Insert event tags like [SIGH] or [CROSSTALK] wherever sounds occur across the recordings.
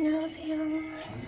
안녕하세요.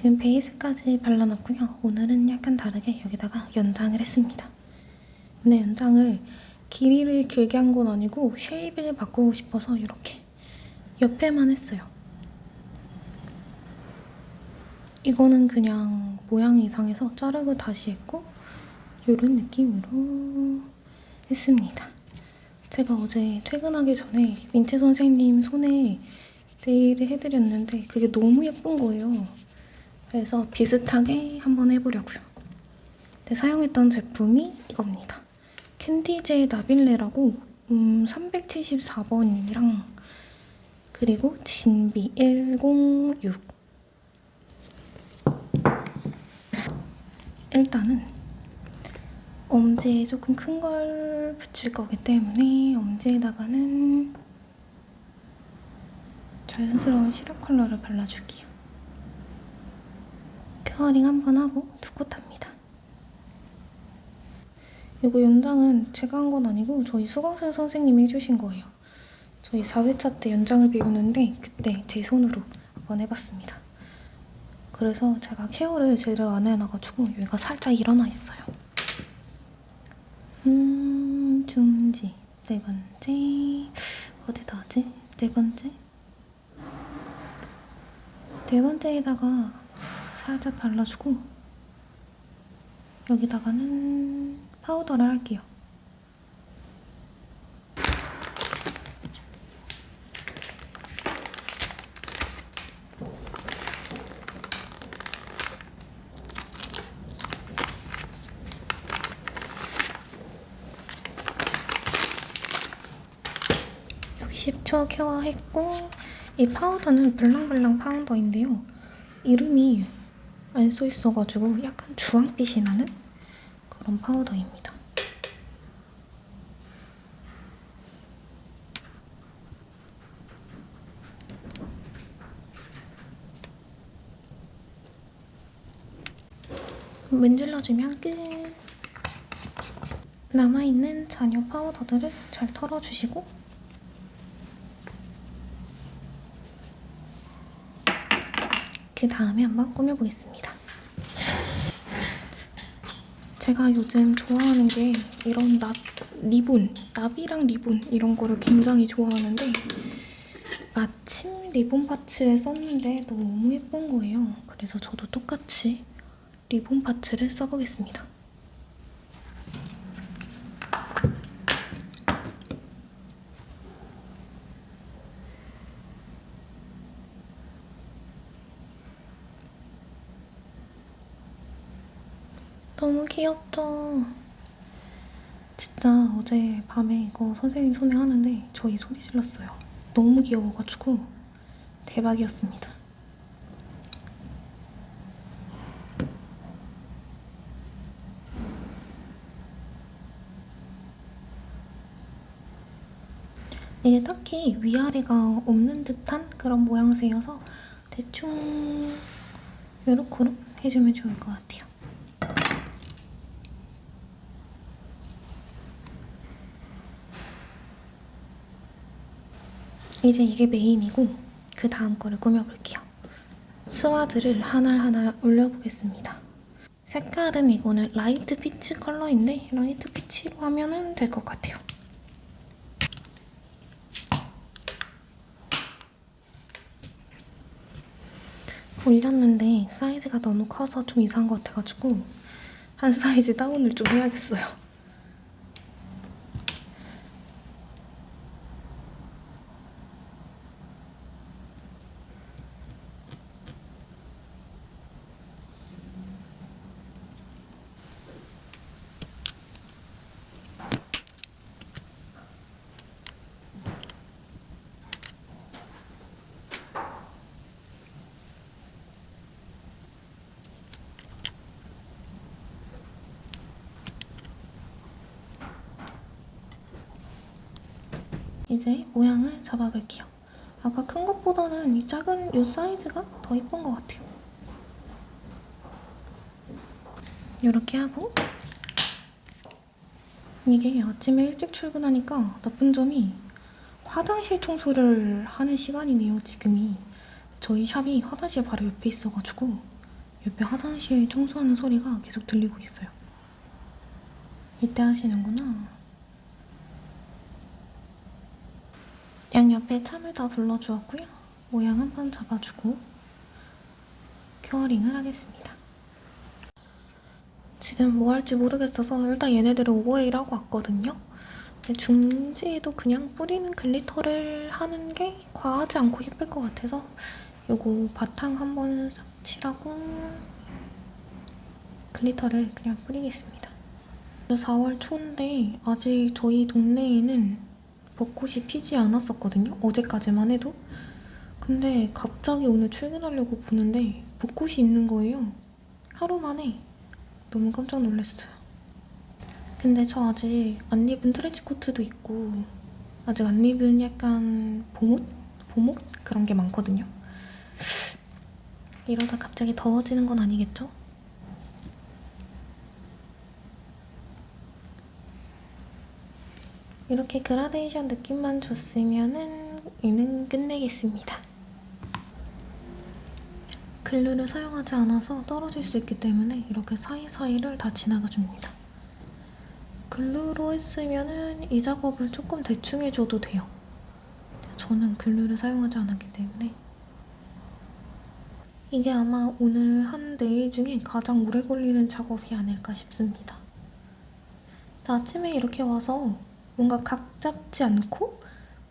지금 베이스까지 발라놨고요. 오늘은 약간 다르게 여기다가 연장을 했습니다. 근데 연장을 길이를 길게 한 건 아니고 쉐입을 바꾸고 싶어서 이렇게 옆에만 했어요. 이거는 그냥 모양이 이상해서 자르고 다시 했고 이런 느낌으로 했습니다. 제가 어제 퇴근하기 전에 민채 선생님 손에 네일을 해드렸는데 그게 너무 예쁜 거예요. 그래서 비슷하게 한번 해보려고요. 근데 사용했던 제품이 이겁니다. 캔디제 나빌레라고 음, 374번이랑 그리고 진비 106 일단은 엄지에 조금 큰 걸 붙일 거기 때문에 엄지에다가는 자연스러운 시럽 컬러를 발라줄게요. curing 한 번 하고 two coat 합니다. 이거 연장은 제가 한 건 아니고 저희 수강생 선생님이 해주신 거예요. 저희 4회차 때 연장을 배우는데 그때 제 손으로 한번 해봤습니다. 그래서 제가 케어를 제대로 안 해놔가지고 여기가 살짝 일어나 있어요. 음, 중지. 네 번째. 어디다 하지? 네 번째? 네 번째에다가 살짝 발라주고 여기다가는 파우더를 할게요. 여기 10초 케어했고 이 파우더는 블랑블랑 파우더인데요. 이름이 안 써 있어가지고 약간 주황빛이 나는 그런 파우더입니다. 문질러주면 끝! 남아있는 잔여 파우더들을 잘 털어주시고 그 다음에 한번 꾸며보겠습니다. 제가 요즘 좋아하는 게 이런 납, 리본, 납이랑 리본 이런 거를 굉장히 좋아하는데 마침 리본 파츠를 썼는데 너무 예쁜 거예요. 그래서 저도 똑같이 리본 파츠를 써보겠습니다. 너무 귀엽죠? 진짜 어제 밤에 이거 선생님 손에 하는데 저희 소리 질렀어요. 너무 귀여워가지고 대박이었습니다. 이게 딱히 위아래가 없는 듯한 그런 모양새여서 대충 요렇게 해주면 좋을 것 같아요. 이제 이게 메인이고 그 다음 거를 꾸며볼게요. 스와로를 하나하나 올려보겠습니다. 색깔은 이거는 light peach 컬러인데 light peach로 하면 은 될 것 같아요. 올렸는데 사이즈가 너무 커서 좀 이상한 것 같아가지고 한 사이즈 다운을 좀 해야겠어요. 이제 모양을 잡아볼게요. 아까 큰 것보다는 이 작은 이 사이즈가 더 이쁜 것 같아요. 이렇게 하고 이게 아침에 일찍 출근하니까 나쁜 점이 화장실 청소를 하는 시간이네요, 지금이. 저희 샵이 화장실 바로 옆에 있어가지고 옆에 화장실 청소하는 소리가 계속 들리고 있어요. 이때 하시는구나. 양옆에 참을 다 둘러주었고요. 모양 한 번 잡아주고 curing을 하겠습니다. 지금 뭐 할지 모르겠어서 일단 얘네들을 overlay를 하고 왔거든요. 중지에도 그냥 뿌리는 glitter를 하는 게 과하지 않고 예쁠 것 같아서 요거 바탕 한번 싹 칠하고 glitter를 그냥 뿌리겠습니다. 4월 초인데 아직 저희 동네에는 벚꽃이 피지 않았었거든요. 어제까지만 해도. 근데 갑자기 오늘 출근하려고 보는데 벚꽃이 있는 거예요. 하루 만에 너무 깜짝 놀랐어요. 근데 저 아직 안 입은 트렌치 코트도 있고 아직 안 입은 약간 봄옷? 봄옷? 그런 게 많거든요. 이러다 갑자기 더워지는 건 아니겠죠? 이렇게 그라데이션 느낌만 줬으면 은 얘는 끝내겠습니다. 글루를 사용하지 않아서 떨어질 수 있기 때문에 이렇게 사이사이를 다 지나가줍니다. 글루로 했으면 은 이 작업을 조금 대충 해줘도 돼요. 저는 글루를 사용하지 않았기 때문에 이게 아마 오늘 한 네일 중에 가장 오래 걸리는 작업이 아닐까 싶습니다. 아침에 이렇게 와서 뭔가 각 잡지 않고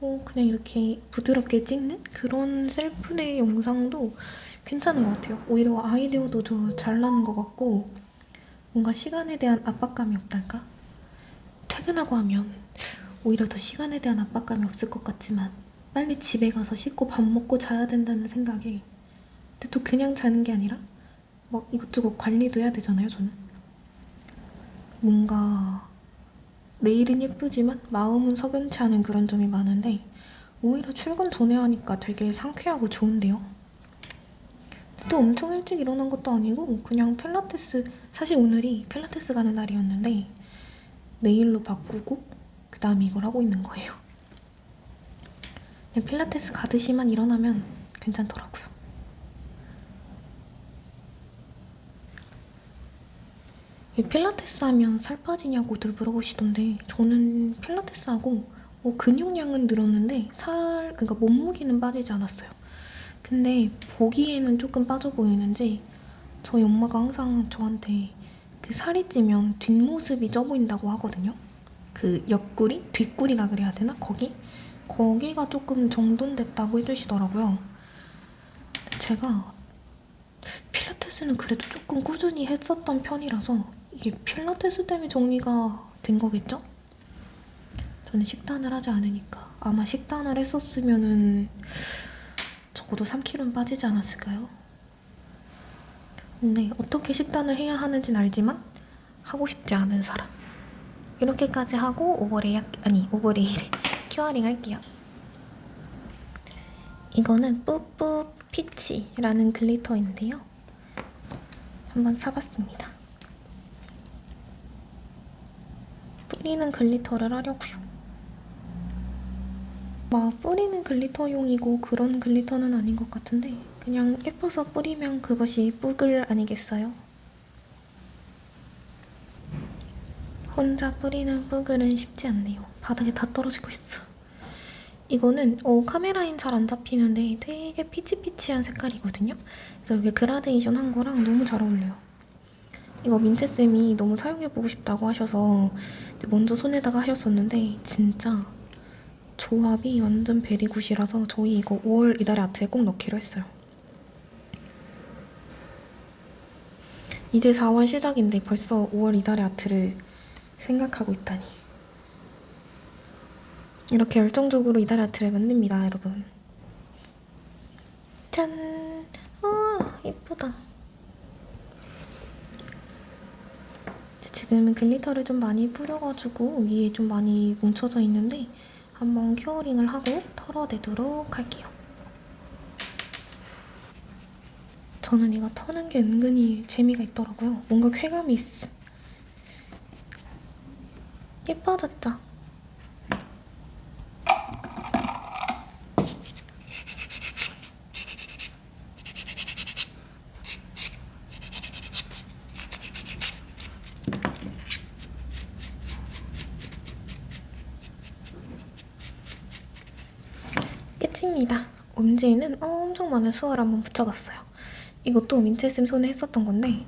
어, 그냥 이렇게 부드럽게 찍는 그런 셀프의 영상도 괜찮은 것 같아요. 오히려 아이디어도 저 잘 나는 것 같고 뭔가 시간에 대한 압박감이 없달까? 퇴근하고 하면 오히려 더 시간에 대한 압박감이 없을 것 같지만 빨리 집에 가서 씻고 밥 먹고 자야 된다는 생각에 근데 또 그냥 자는 게 아니라 막 이것저것 관리도 해야 되잖아요, 저는. 뭔가 내일은 예쁘지만 마음은 석연치 않은 그런 점이 많은데 오히려 출근 전에 하니까 되게 상쾌하고 좋은데요. 또 엄청 일찍 일어난 것도 아니고 그냥 필라테스 사실 오늘이 필라테스 가는 날이었는데 내일로 바꾸고 그 다음에 이걸 하고 있는 거예요. 그냥 필라테스 가듯이만 일어나면 괜찮더라고요. 필라테스 하면 살 빠지냐고들 물어보시던데 저는 필라테스 하고 뭐 근육량은 늘었는데 살 그러니까 몸무게는 빠지지 않았어요. 근데 보기에는 조금 빠져 보이는지 저희 엄마가 항상 저한테 그 살이 찌면 뒷모습이 쪄 보인다고 하거든요. 그 옆구리? 뒷구리라 그래야 되나? 거기? 거기가 조금 정돈됐다고 해주시더라고요. 제가 필라테스는 그래도 조금 꾸준히 했었던 편이라서 이게 필라테스 때문에 정리가 된 거겠죠? 저는 식단을 하지 않으니까. 아마 식단을 했었으면은 적어도 3kg는 빠지지 않았을까요? 근데 어떻게 식단을 해야 하는지는 알지만 하고 싶지 않은 사람. 이렇게까지 하고 overlay 아니 overlay [LAUGHS] curing 할게요. 이거는 뿌뿌 피치라는 glitter인데요. 한번 사봤습니다 뿌리는 glitter를 하려고요. 막 뿌리는 glitter용이고 그런 glitter는 아닌 것 같은데 그냥 예뻐서 뿌리면 그것이 뿌글 아니겠어요? 혼자 뿌리는 뿌글은 쉽지 않네요. 바닥에 다 떨어지고 있어. 이거는 어, 카메라엔 잘안 잡히는데 되게 peach peach한 색깔이거든요. 그래서 이게 그라데이션 한 거랑 너무 잘 어울려요. 이거 민채쌤이 너무 사용해보고 싶다고 하셔서 먼저 손에다가 하셨었는데 진짜 조합이 완전 베리굿이라서 저희 이거 5월 이달의 아트에 꼭 넣기로 했어요. 이제 4월 시작인데 벌써 5월 이달의 아트를 생각하고 있다니. 이렇게 열정적으로 이달의 아트를 만듭니다, 여러분. 짠! 아, 이쁘다. 지금은 glitter를 좀 많이 뿌려가지고 위에 좀 많이 뭉쳐져 있는데 한번 curing을 하고 털어내도록 할게요. 저는 이거 터는 게 은근히 재미가 있더라고요. 뭔가 쾌감이 있어. 예뻐졌죠? 끝입니다. 엄지에는 엄청 많은 수화를 한번 붙여봤어요. 이것도 민채쌤 손에 했었던 건데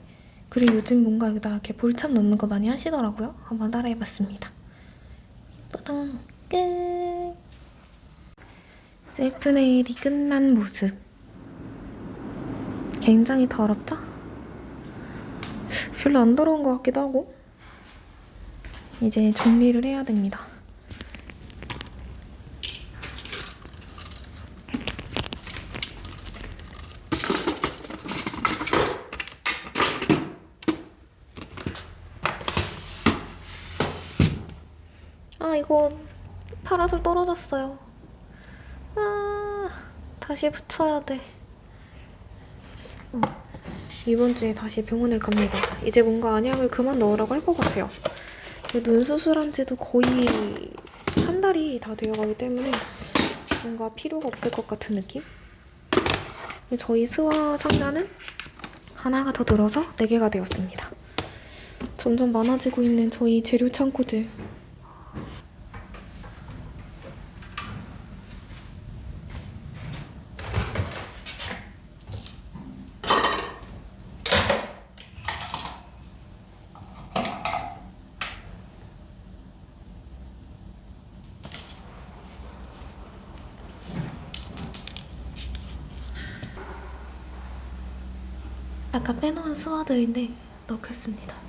그리고 요즘 뭔가 여기다 이렇게 볼참 넣는 거 많이 하시더라고요. 한번 따라해봤습니다. 예쁘당 끝! 셀프 네일이 끝난 모습 굉장히 더럽죠? 별로 안 더러운 것 같기도 하고 이제 정리를 해야 됩니다. 아 이거 파라솔 떨어졌어요. 아 다시 붙여야 돼. 어, 이번 주에 다시 병원을 갑니다. 이제 뭔가 안약을 그만 넣으라고 할 것 같아요. 눈 수술한 지도 거의 한 달이 다 되어가기 때문에 뭔가 필요가 없을 것 같은 느낌? 저희 스와 상자는 하나가 더 늘어서 4개가 되었습니다. 점점 많아지고 있는 저희 재료 창고들 스와들인데 넣겠습니다.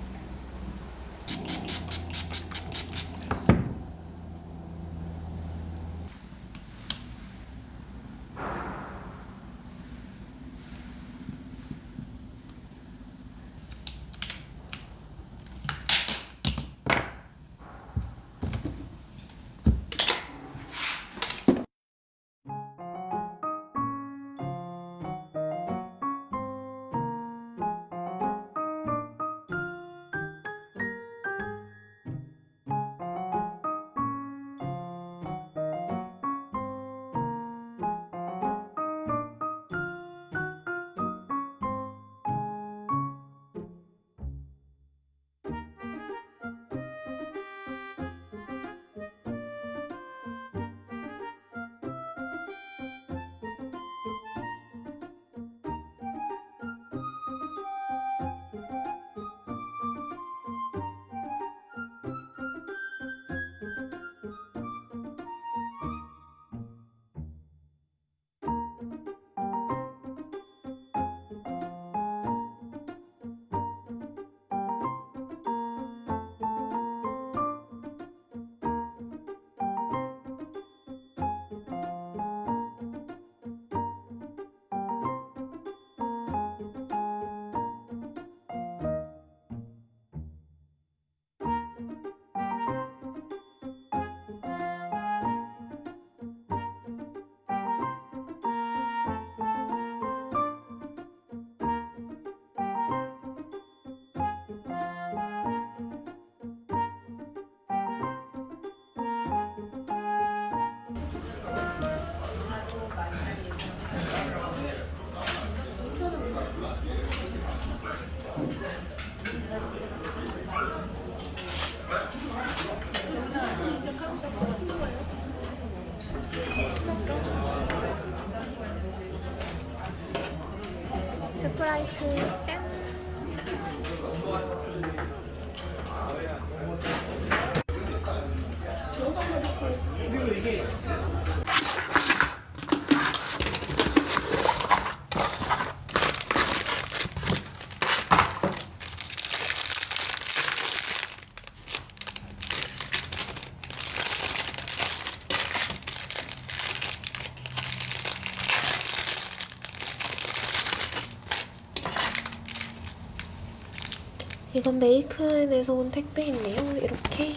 이건 메이크인에서 온 택배인데요. 이렇게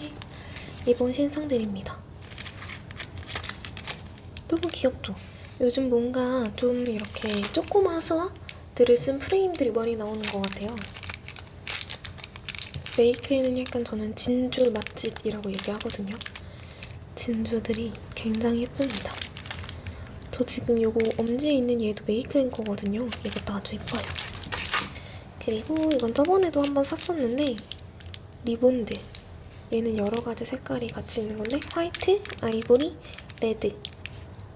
이번 신상들입니다. 너무 귀엽죠? 요즘 뭔가 좀 이렇게 조그만 서화들을 쓴 프레임들이 많이 나오는 것 같아요. 메이크인은 약간 저는 진주 맛집이라고 얘기하거든요. 진주들이 굉장히 예쁩니다. 저 지금 요거 엄지에 있는 얘도 메이크인 거거든요. 이것도 아주 예뻐요. 그리고 이건 저번에도 한번 샀었는데 리본들 얘는 여러 가지 색깔이 같이 있는 건데 화이트, 아이보리, 레드,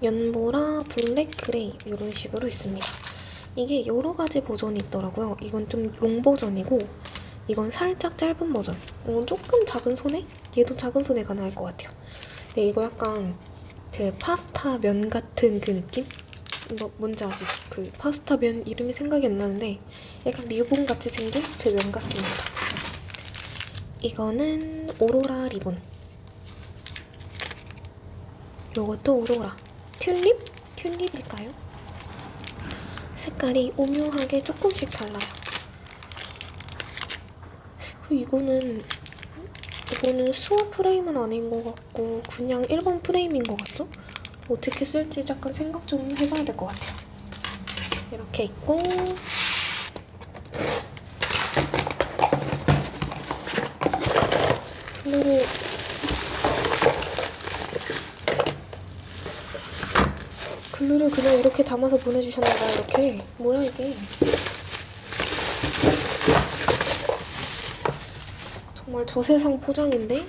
연보라, 블랙, 그레이 이런 식으로 있습니다. 이게 여러 가지 버전이 있더라고요. 이건 좀 롱 버전이고 이건 살짝 짧은 버전. 이건 조금 작은 손에? 얘도 작은 손에가 나을 것 같아요. 근데 이거 약간 그 파스타 면 같은 그 느낌? 뭐 뭔지 아시죠? 그 파스타 면 이름이 생각이 안 나는데 약간 리본 같이 생긴 그 면 같습니다. 이거는 오로라 리본. 요것도 오로라. 튤립? 튤립일까요? 색깔이 오묘하게 조금씩 달라요. 그리고 이거는 이거는 수어 프레임은 아닌 것 같고 그냥 일반 프레임인 것 같죠? 어떻게 쓸지 잠깐 생각 좀 해봐야 될 것 같아요. 이렇게 있고 글루를 글루를 그냥 이렇게 담아서 보내주셨나 봐요. 이렇게 뭐야 이게? 정말 저세상 포장인데?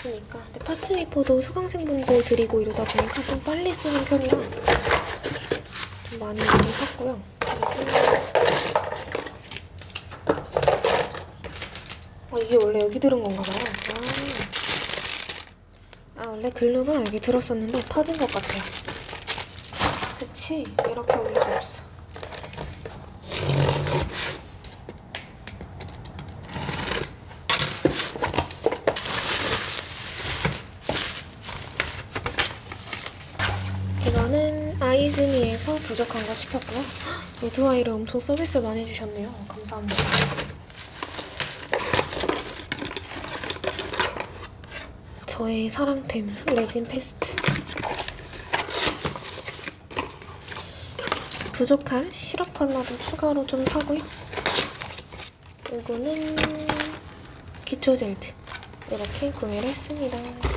했으니까. 근데 파츠니퍼도 수강생분들 드리고 이러다 보니까 좀 빨리 쓰는 편이라 좀 많이 샀고요. 아, 이게 원래 여기 들은 건가 봐요. 아. 아, 원래 글루가 여기 들었었는데 터진 것 같아요. 그치? 이렇게 올 리가 없어. 이거는 아이즈미에서 부족한 거 시켰고요. 우드와이를 엄청 서비스를 많이 해주셨네요. 감사합니다. 저의 사랑템 레진 paste 부족한 시럽 컬러도 추가로 좀 사고요. 이거는 기초 젤들 이렇게 구매를 했습니다.